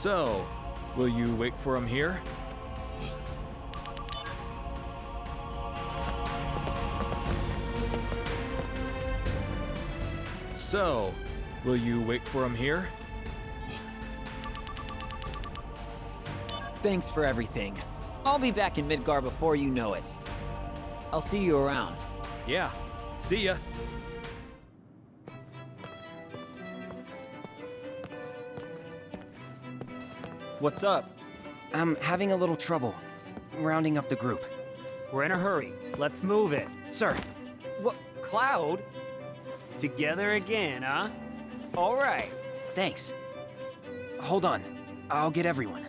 So, will you wait for him here? So, will you wait for him here? Thanks for everything. I'll be back in Midgar before you know it. I'll see you around. Yeah, see ya. What's up? I'm having a little trouble rounding up the group. We're in a hurry. Let's move it. Sir, What? Cloud? Together again, huh? All right. thanks. Hold on. I'll get everyone.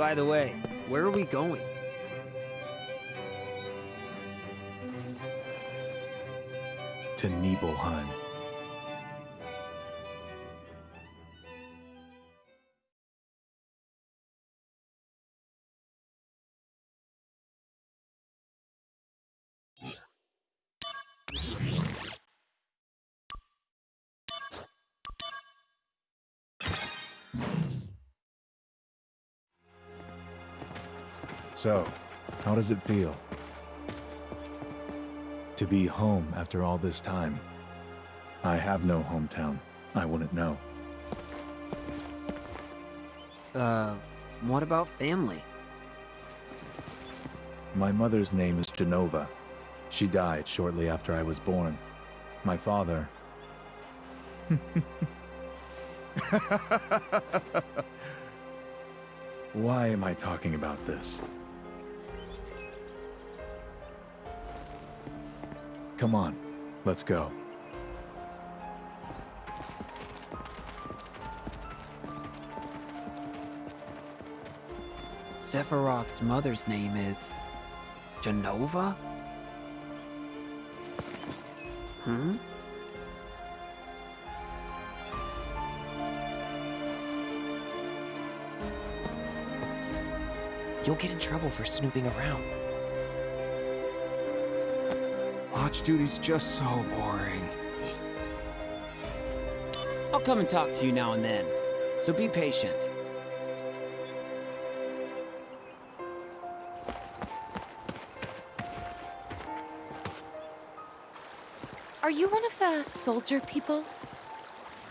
By the way, where are we going? To Nibelheim. So, how does it feel? To be home after all this time. I have no hometown. I wouldn't know. Uh, what about family? My mother's name is Jenova. She died shortly after I was born. My father... Why am I talking about this? Come on, let's go. Sephiroth's mother's name is... Jenova? Hmm? You'll get in trouble for snooping around. Watch duty's just so boring. I'll come and talk to you now and then. So be patient. Are you one of the soldier people?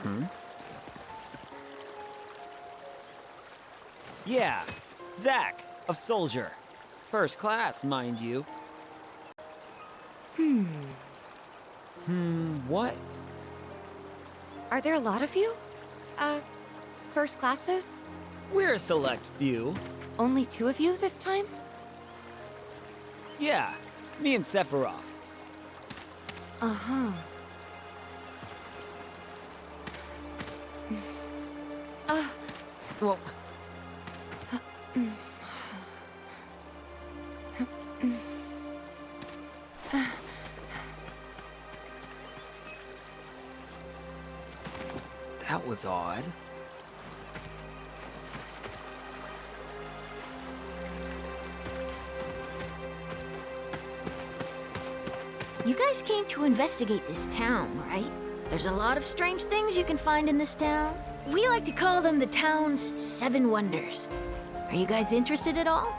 Hmm? Yeah, Zack, of Soldier. First class, mind you. Are there a lot of you? Uh, first classes? We're a select few. Only two of you this time? Yeah, me and Sephiroth. Uh-huh. Uh, Well, was odd. You guys came to investigate this town, right? There's a lot of strange things you can find in this town. We like to call them the town's seven wonders. Are you guys interested at all?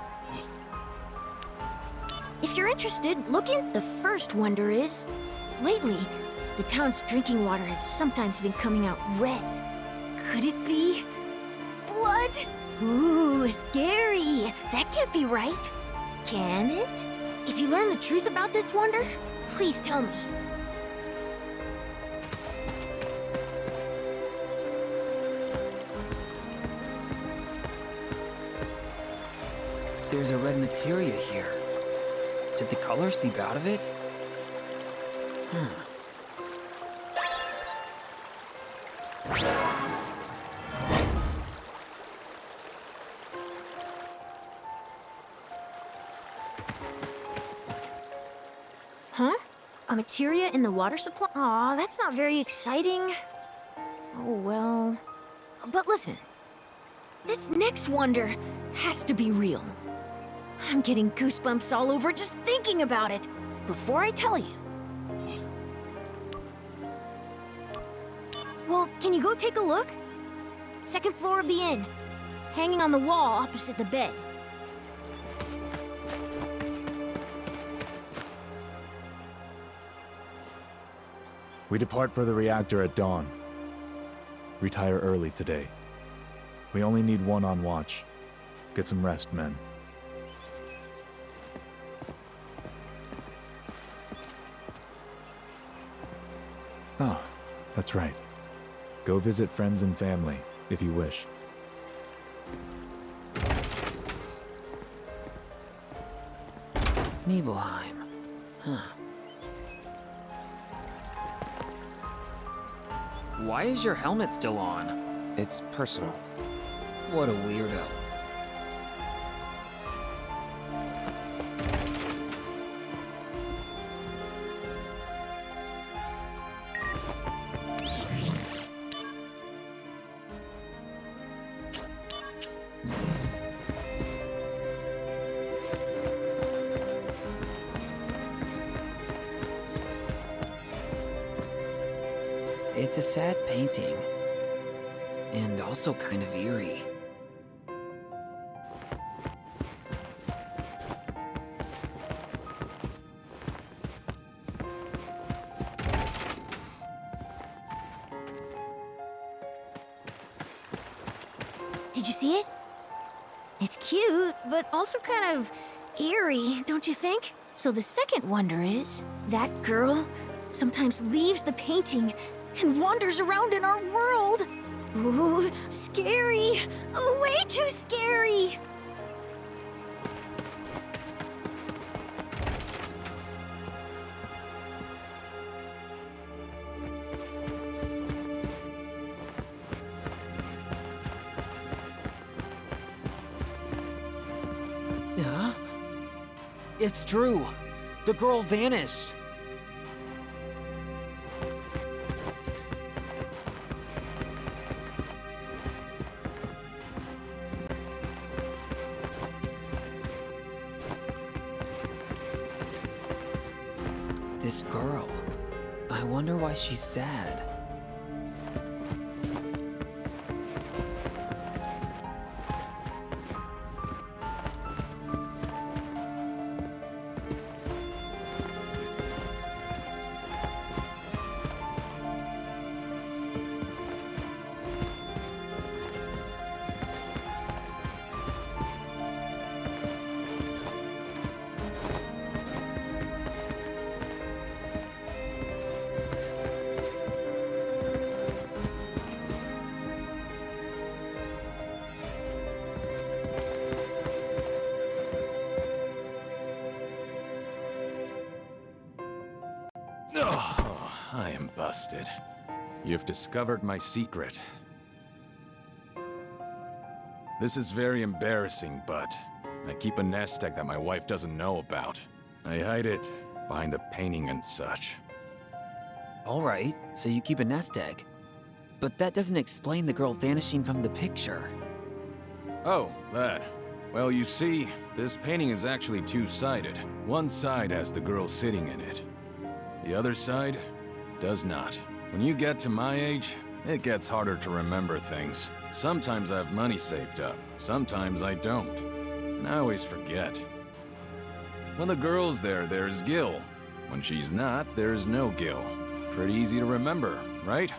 If you're interested, look in. The first wonder is, lately, the town's drinking water has sometimes been coming out red. Could it be blood? Ooh, scary. That can't be right. Can it? If you learn the truth about this wonder, please tell me. There's a red materia here. Did the color seep out of it? Hmm. A materia in the water supply? Aw, that's not very exciting. Oh, well. But listen. This next wonder has to be real. I'm getting goosebumps all over just thinking about it. Before I tell you. Well, can you go take a look? Second floor of the inn. Hanging on the wall opposite the bed. We depart for the reactor at dawn. Retire early today. We only need one on watch. Get some rest, men. Oh, that's right. Go visit friends and family, if you wish. Nibelheim. Huh. Why is your helmet still on? It's personal. What a weirdo. Also kind of eerie. Did you see it? It's cute, but also kind of eerie, don't you think? So the second wonder is that girl sometimes leaves the painting and wanders around in our world. Ooh, scary. Oh, Way too scary. It's true. The girl vanished. Sad. Oh, I am busted. You've discovered my secret. This is very embarrassing, but I keep a nest egg that my wife doesn't know about. I hide it behind the painting and such. Alright, so you keep a nest egg. But that doesn't explain the girl vanishing from the picture. Oh, that. Well, you see, this painting is actually two-sided. One side has the girl sitting in it. The other side does not. When you get to my age, it gets harder to remember things. Sometimes I have money saved up, sometimes I don't. And I always forget. When the girl's there, there's Gil. When she's not, there's no Gil. Pretty easy to remember, right?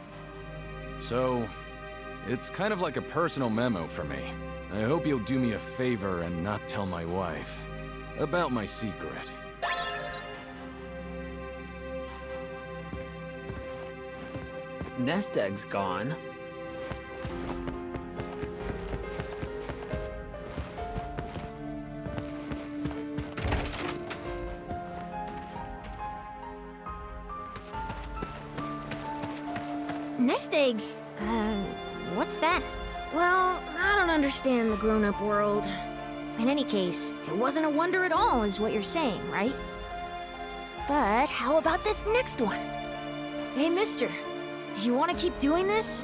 So, it's kind of like a personal memo for me. I hope you'll do me a favor and not tell my wife about my secret. Nest egg's gone. Nest egg? Uh, what's that? Well, I don't understand the grown up world. In any case, it wasn't a wonder at all, is what you're saying, right? But how about this next one? Hey, mister. Do you want to keep doing this?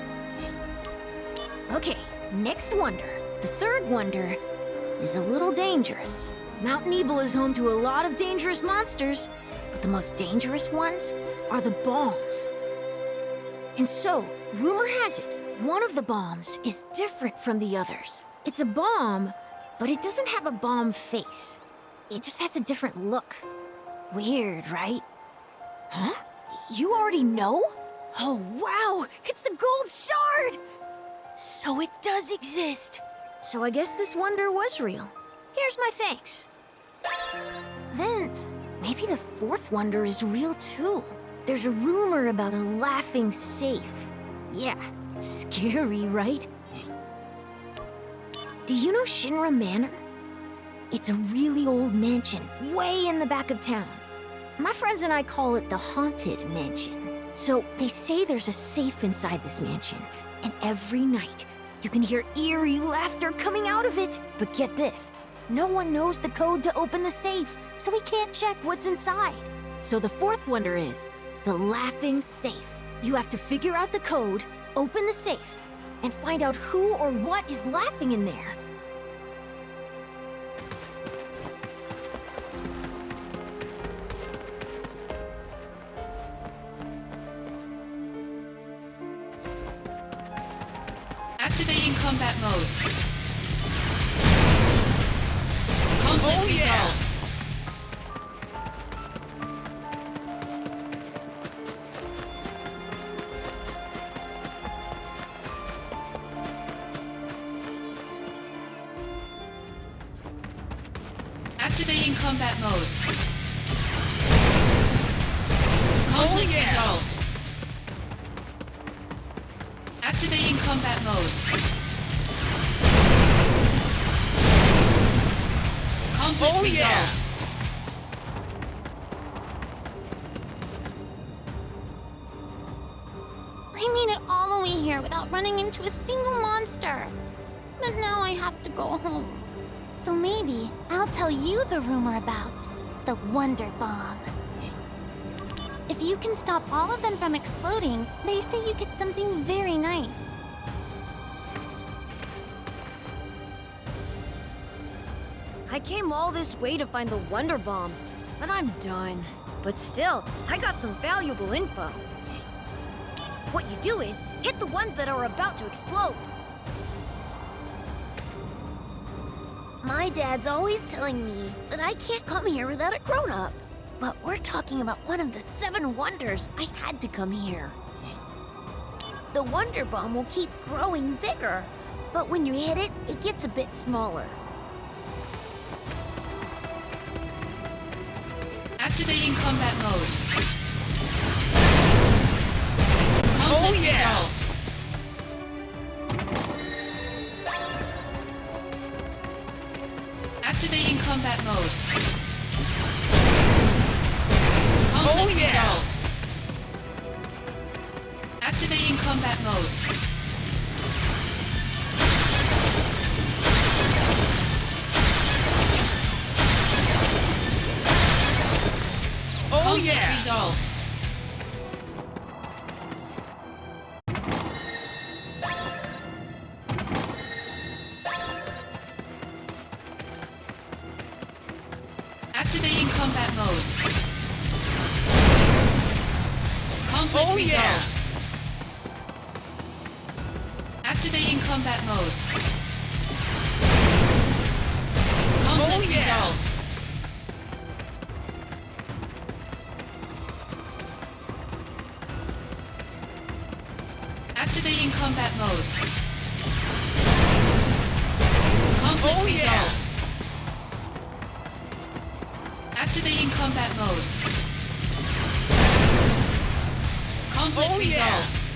Okay, next wonder. The third wonder is a little dangerous. Mount Nibel is home to a lot of dangerous monsters, but the most dangerous ones are the bombs. And so, rumor has it, one of the bombs is different from the others. It's a bomb, but it doesn't have a bomb face. It just has a different look. Weird, right? Huh? You already know? Oh, wow! It's the gold shard! So it does exist. So I guess this wonder was real. Here's my thanks. Then, maybe the fourth wonder is real too. There's a rumor about a laughing safe. Yeah, scary, right? Do you know Shinra Manor? It's a really old mansion, way in the back of town. My friends and I call it the Haunted Mansion. So, they say there's a safe inside this mansion, and every night, you can hear eerie laughter coming out of it. But get this, no one knows the code to open the safe, so we can't check what's inside. So the fourth wonder is the laughing safe. You have to figure out the code, open the safe, and find out who or what is laughing in there. Activating combat mode. Conflict oh, resolved. I made it all the way here without running into a single monster. But now I have to go home. So maybe I'll tell you the rumor about the Wonder Bomb. If you can stop all of them from exploding, they say you get something very nice. I came all this way to find the Wonder Bomb, but I'm done. But still, I got some valuable info. What you do is hit the ones that are about to explode. My dad's always telling me that I can't come here without a grown-up. But we're talking about one of the seven wonders. I had to come here. The Wonder Bomb will keep growing bigger, but when you hit it, it gets a bit smaller. Activating combat mode. Conflict oh, resolved. Activating combat mode. Conflict resolved. A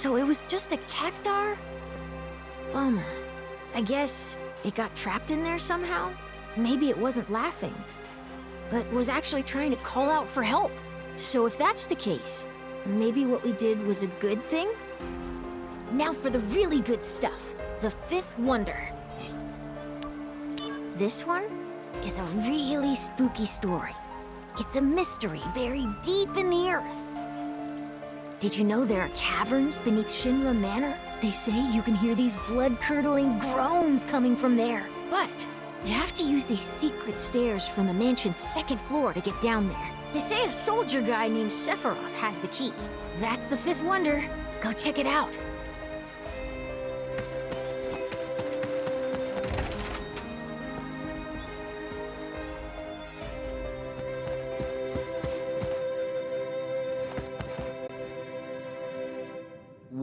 So it was just a cactuar? Bummer. I guess it got trapped in there somehow? Maybe it wasn't laughing, but was actually trying to call out for help. So if that's the case, maybe what we did was a good thing? Now for the really good stuff. The fifth wonder. This one is a really spooky story. It's a mystery buried deep in the earth. Did you know there are caverns beneath Shinra Manor? They say you can hear these blood-curdling groans coming from there. But you have to use these secret stairs from the mansion's second floor to get down there. They say a soldier guy named Sephiroth has the key. That's the fifth wonder. Go check it out.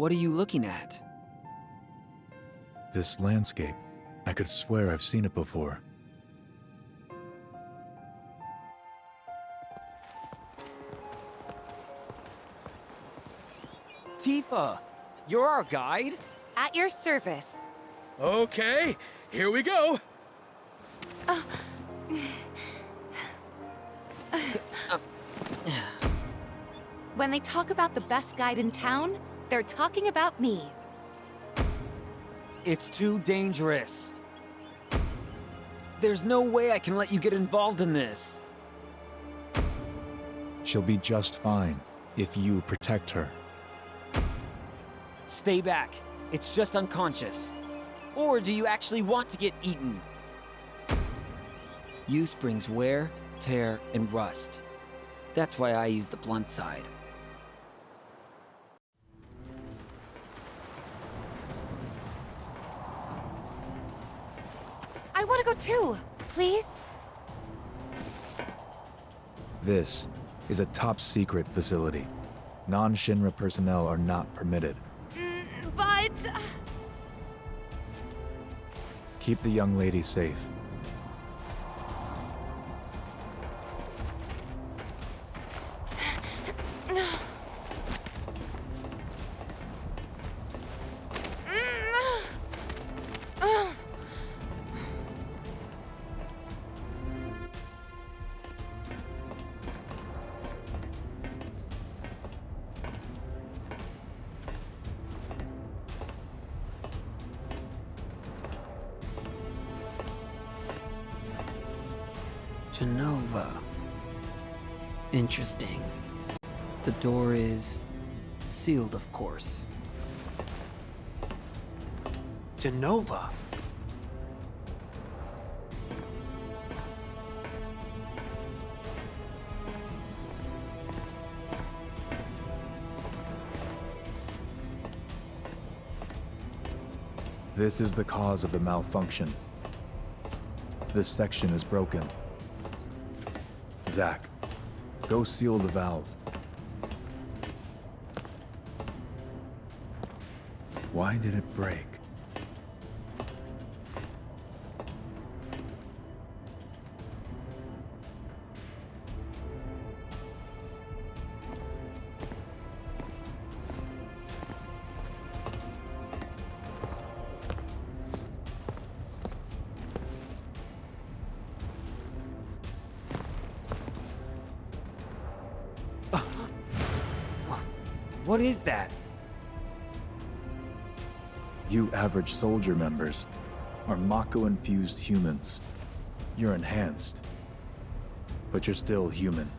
What are you looking at? This landscape. I could swear I've seen it before. Tifa! You're our guide? At your service. Okay, here we go. When they talk about the best guide in town, they're talking about me. It's too dangerous. There's no way I can let you get involved in this. She'll be just fine if you protect her. Stay back. It's just unconscious. Or do you actually want to get eaten? Use brings wear, tear, and rust. That's why I use the blunt side. I want to go too, please. This is a top secret facility. Non-Shinra personnel are not permitted. Mm, but... Uh, Keep the young lady safe. Jenova. Interesting. The door is sealed, of course. Jenova. This is the cause of the malfunction. This section is broken. Zack, go seal the valve. Why did it break? What is that? You average soldier members are Mako-infused humans. You're enhanced, but you're still human.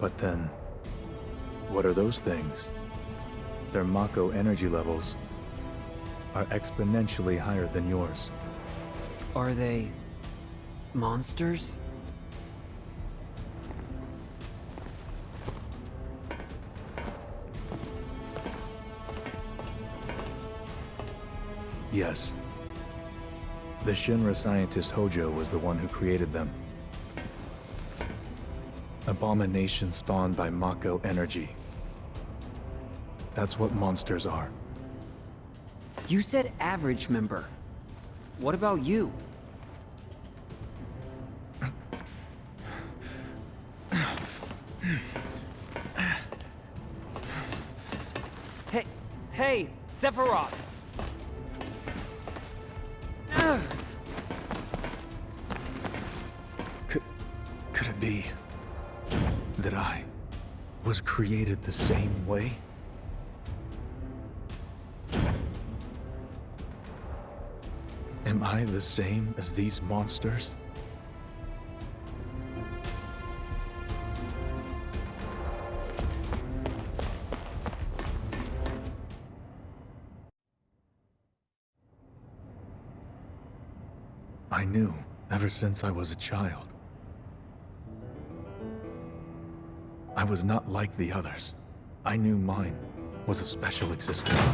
But then, what are those things? They're Mako energy levels. are exponentially higher than yours. Are they monsters? Yes. The Shinra scientist Hojo was the one who created them. Abomination spawned by Mako energy. That's what monsters are. You said average member. What about you? hey, hey, Sephiroth! Could it be that I was created the same way? Am I the same as these monsters? I knew ever since I was a child. Was not like the others. I knew mine was a special existence.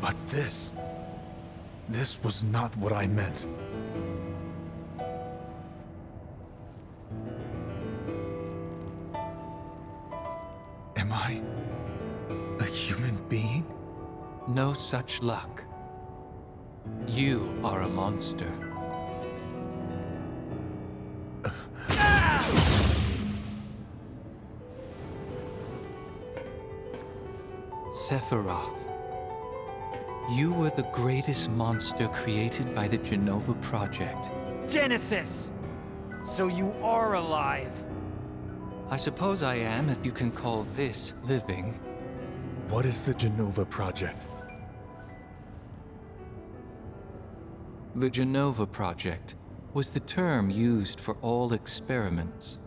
But this... This was not what I meant. Am I... a human being? No such luck. You are a monster. Sephiroth. You were the greatest monster created by the Jenova Project. Genesis! So you are alive! I suppose I am if you can call this living. What is the Jenova Project? The Jenova Project was the term used for all experiments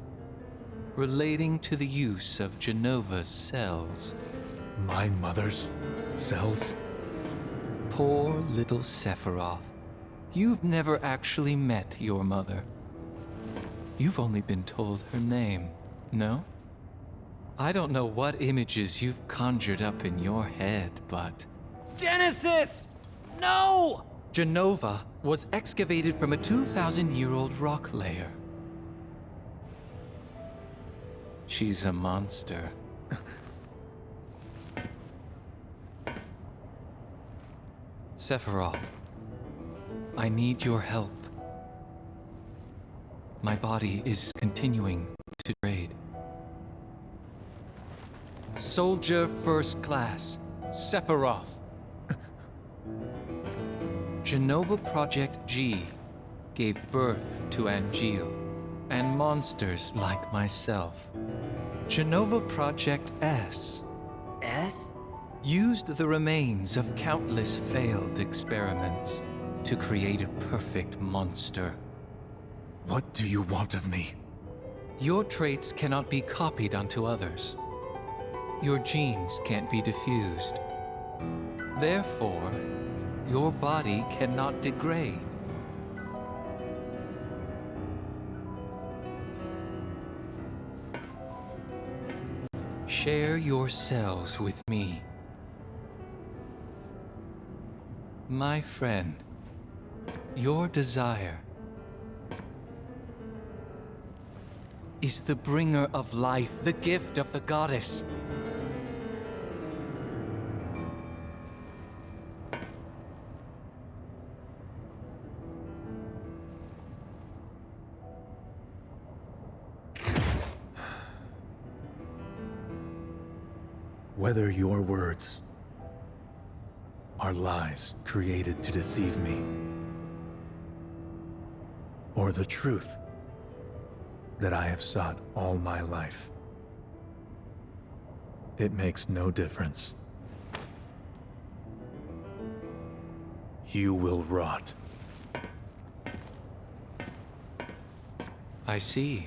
relating to the use of Jenova's cells. My mother's cells? Poor little Sephiroth. You've never actually met your mother. You've only been told her name, no? I don't know what images you've conjured up in your head, but... Genesis! No! Jenova was excavated from a 2,000-year-old rock layer. She's a monster. Sephiroth, I need your help. My body is continuing to degrade. Soldier First Class, Sephiroth. Jenova Project G gave birth to Angeal and monsters like myself. Jenova Project S S? Used the remains of countless failed experiments to create a perfect monster. What do you want of me? Your traits cannot be copied onto others. Your genes can't be diffused. Therefore, your body cannot degrade. Share your cells with me. My friend, your desire is the bringer of life, the gift of the goddess. Whether your words are lies created to deceive me, or the truth that I have sought all my life, it makes no difference. You will rot. I see.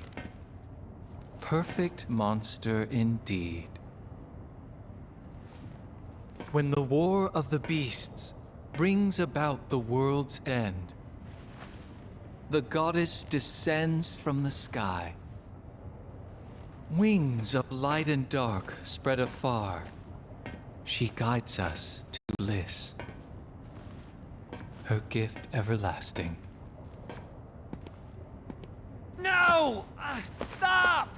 Perfect monster indeed. When the war of the beasts brings about the world's end, the goddess descends from the sky. Wings of light and dark spread afar. She guides us to bliss. Her gift everlasting. No! Ah, stop!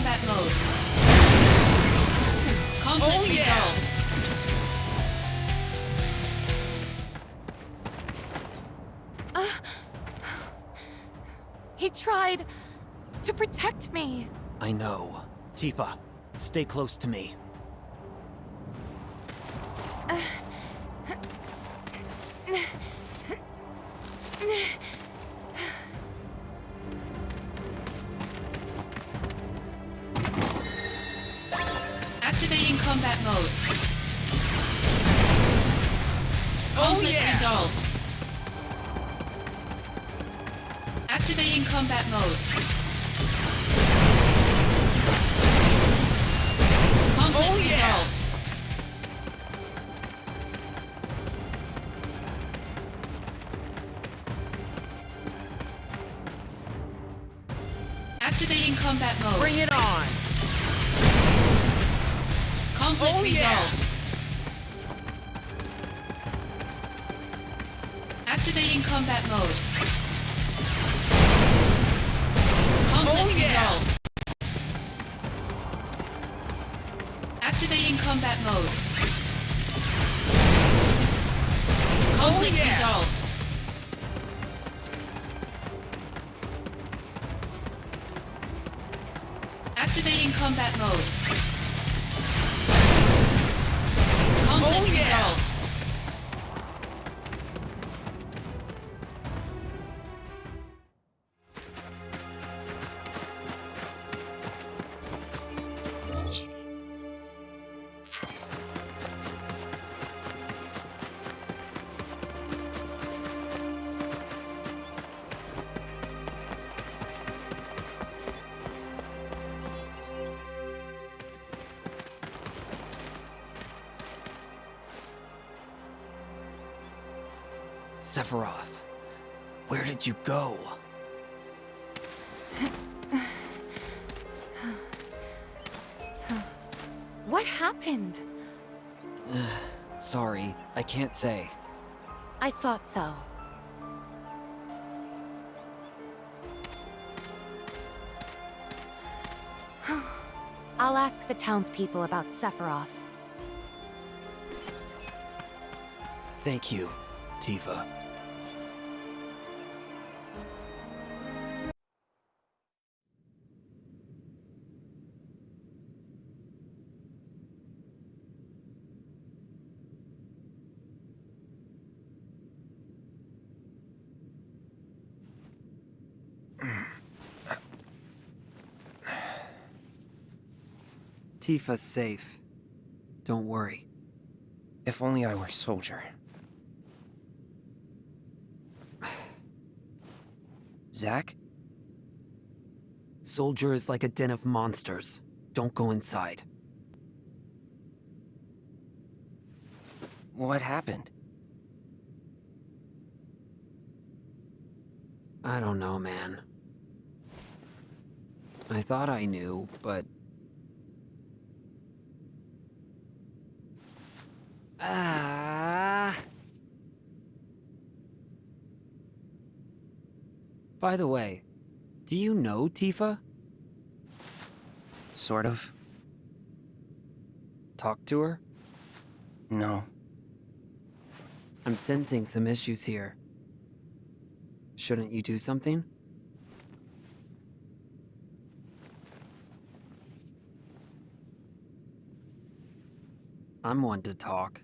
Combat mode. Conflict Oh, yeah. resolved. Uh, he tried to protect me. I know. Tifa, stay close to me. Activating combat mode. Bring it on! Conflict Oh, yeah. resolved. Activating combat mode. Conflict Oh, yeah. resolved. Activating combat mode. Oh, Conflict yeah. resolved. Combat mode. Oh, Conflict Oh, yeah. resolved. What happened? Sorry, I can't say. I thought so. I'll ask the townspeople about Sephiroth. Thank you, Tifa. Tifa's safe. Don't worry. If only I were soldier. Zack? Soldier is like a den of monsters. Don't go inside. What happened? I don't know, man. I thought I knew, but... Ah. By the way, do you know Tifa? Sort of. Talk to her? No. I'm sensing some issues here. Shouldn't you do something? I'm one to talk.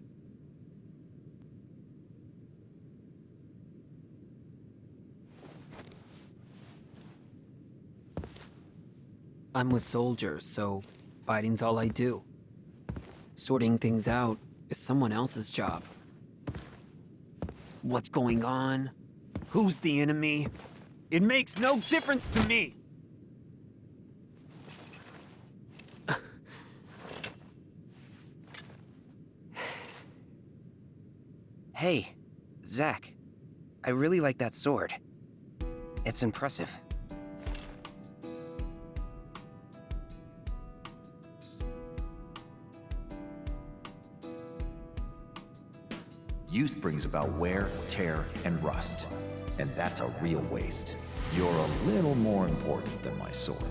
I'm with soldiers, so fighting's all I do. Sorting things out is someone else's job. What's going on? Who's the enemy? It makes no difference to me! Hey, Zack. I really like that sword. It's impressive. Use brings about wear, tear, and rust. And that's a real waste. You're a little more important than my sword.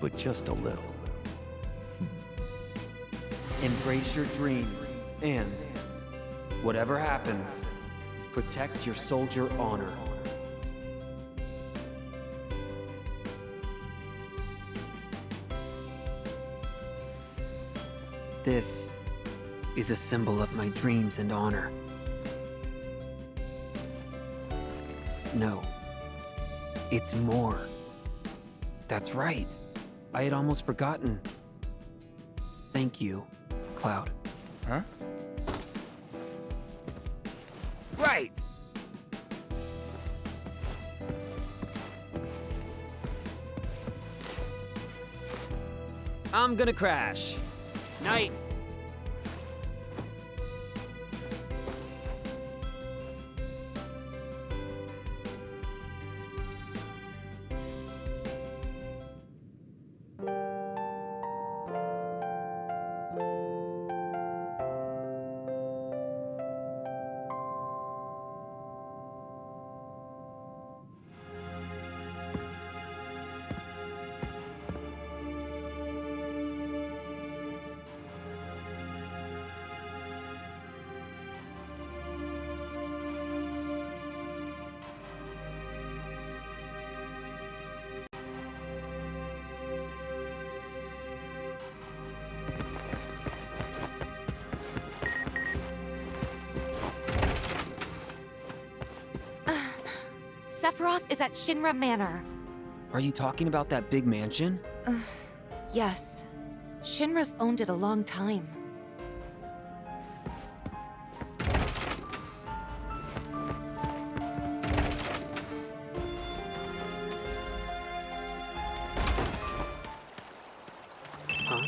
But just a little. Embrace your dreams, and whatever happens, protect your soldier honor. This is a symbol of my dreams and honor. No, it's more. That's right. I had almost forgotten. Thank you, Cloud. Huh? Right! I'm gonna crash. Night. Sephiroth is at Shinra Manor. Are you talking about that big mansion? Yes. Shinra's owned it a long time. Huh?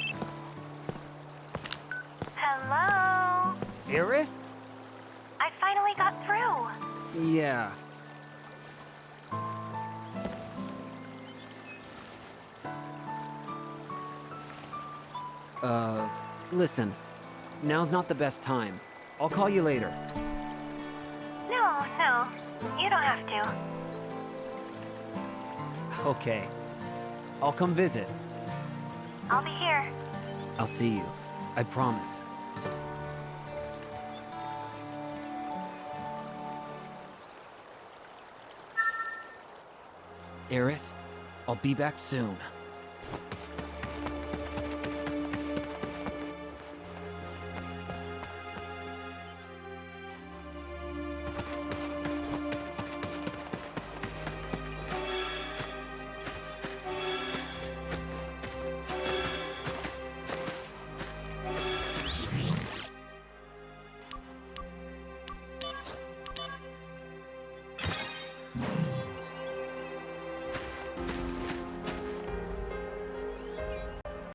Hello? Aerith? I finally got through. Yeah. Uh, listen. Now's not the best time. I'll call you later. No, no. You don't have to. Okay. I'll come visit. I'll be here. I'll see you. I promise. Aerith, I'll be back soon.